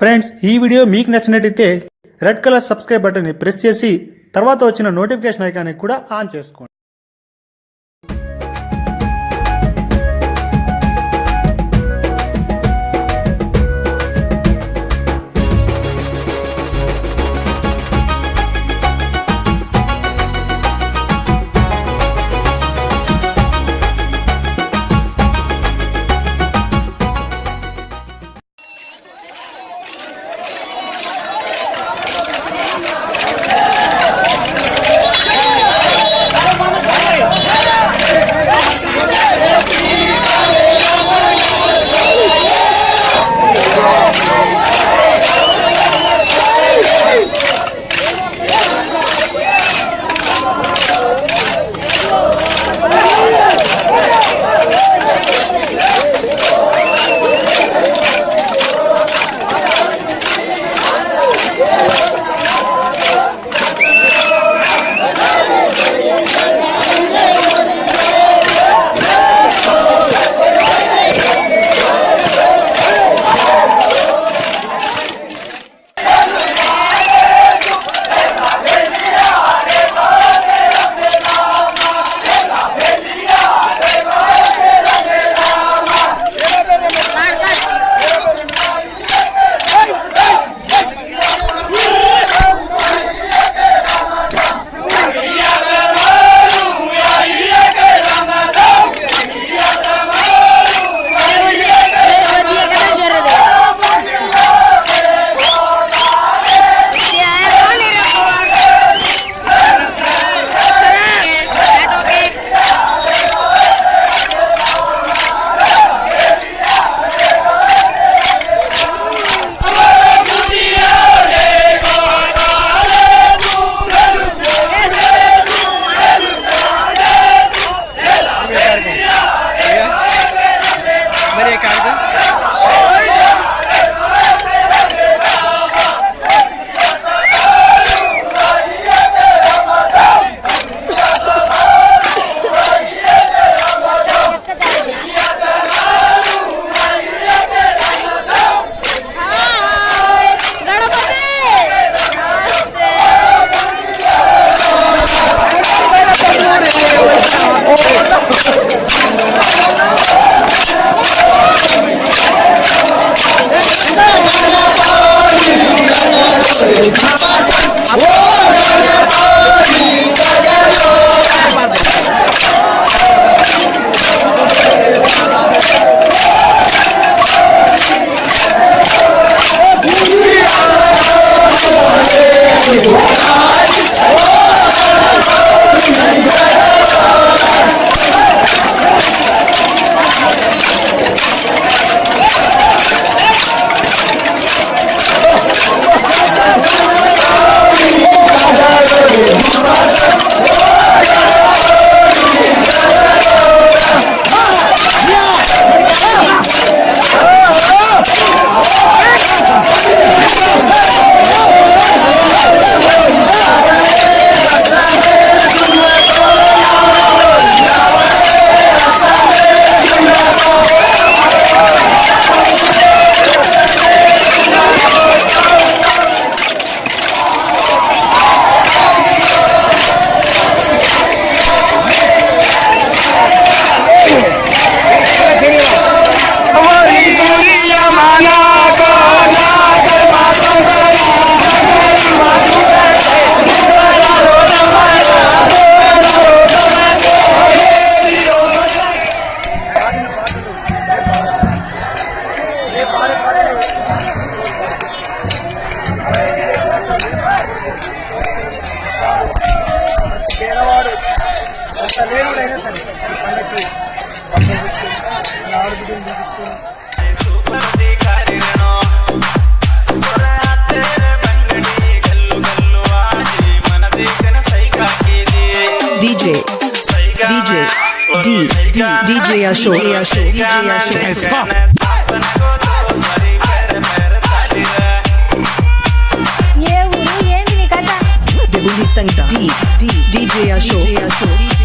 Friends ఈ video మీకు నచ్చినట్టయితే రెడ్ కలర్ సబ్స్క్రైబ్ బటన్ని ప్రెస్ చేసి తర్వాత వచ్చిన నోటిఫికేషన్ ఐకాన్ని కూడా ఆన్ చేసుకోండి. DJ Ashok DJ Ashok DJ Ashok DJ Ashok DJ Ashok DJ Ashok DJ Ashok DJ Ashok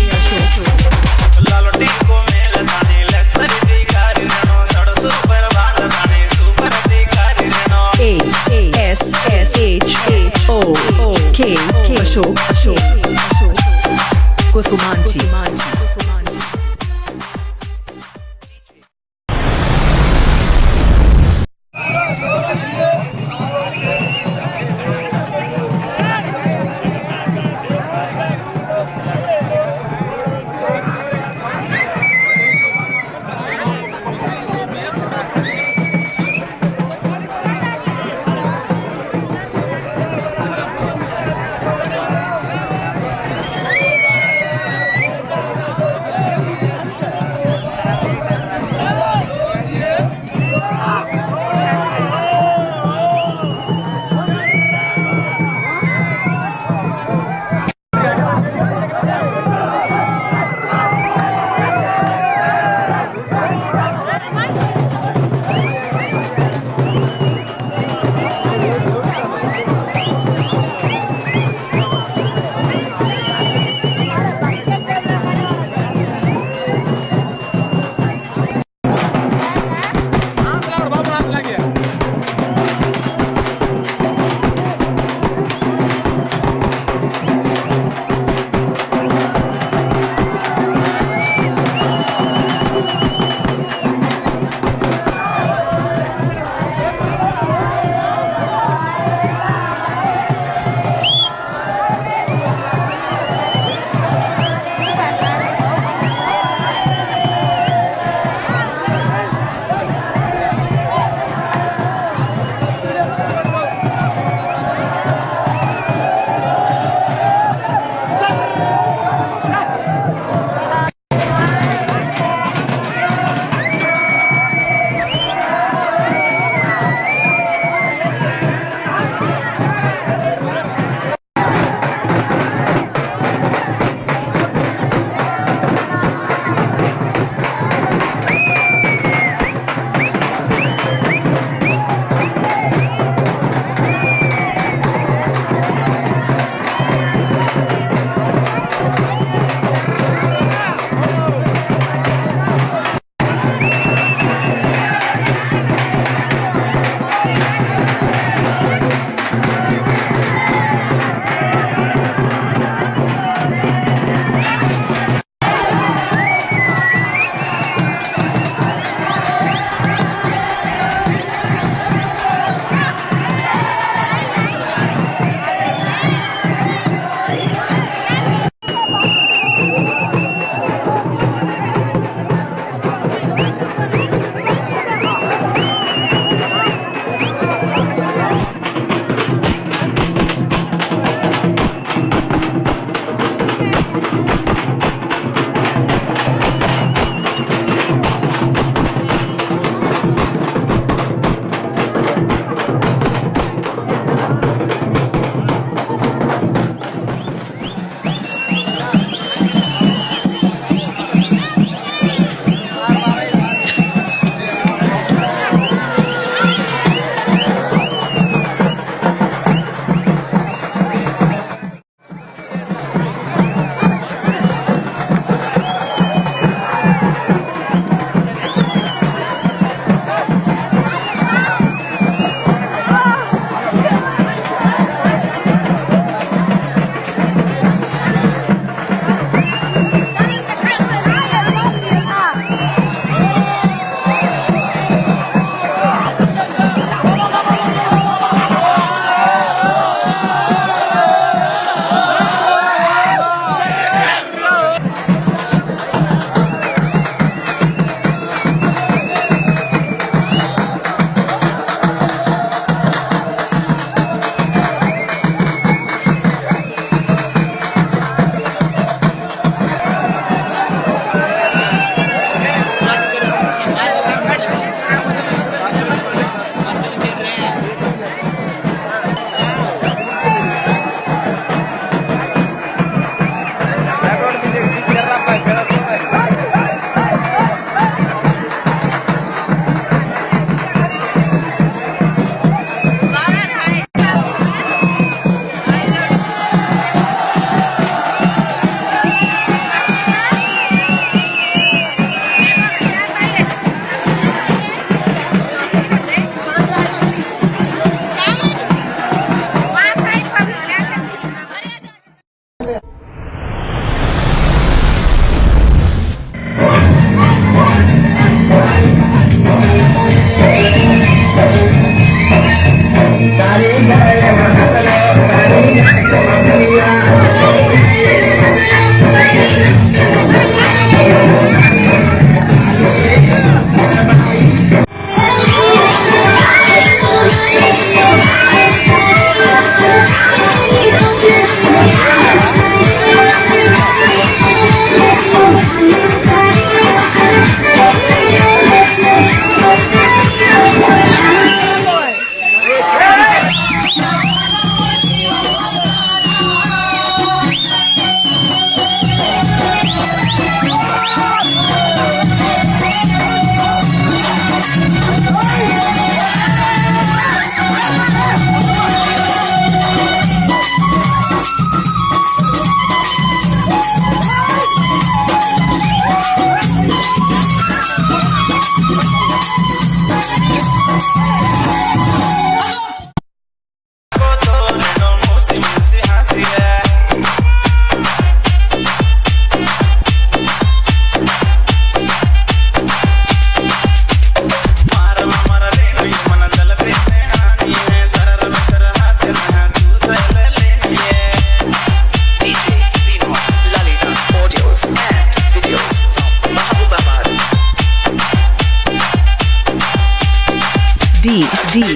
Maria, Maria, Maria, Maria, Maria,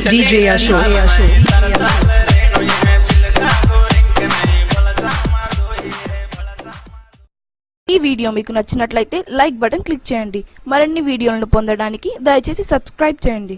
DJ Ashok. ఈ వీడియో మీకు నచ్చినట్లయితే లైక్ బటన్ క్లిక్ చేయండి మరిన్ని వీడియోలను పొందడానికి దయచేసి సబ్స్క్రైబ్ చేయండి